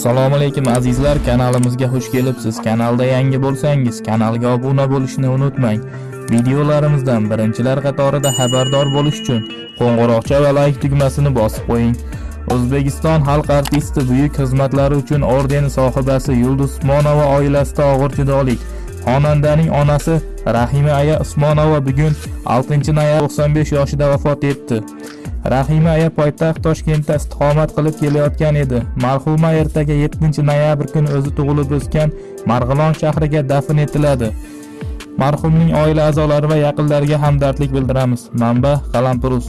assalomu alaykum azizlar. Kanalimizga xush kelibsiz. Kanalda yangi bo'lsangiz kanalga obuna bo'lishni unutmang. Videolarimizdan birinchilar qatorida xabardor bo'lish uchun qo'ng'iroqcha va layk tugmasini bosib qo'ying. O'zbekiston xalq artisti buyuk xizmatlari uchun ordeni sohibasi yulduz usmonova oilasida og'ir judolik xonandaning onasi rahima aya usmonova bugun 6 noyabr 95 yoshida vafot etdi. Rahima aya poytaxt toshkentda istiqomat qilib kelayotgan edi. Marhuma ertaga 7 noyabr kuni o'zi tug'ilib o'sgan marg'ilon shahriga dafn etiladi. Marhumning oila a'zolari va yaqinlariga hamdardlik bildiramiz. Manba qalampirus.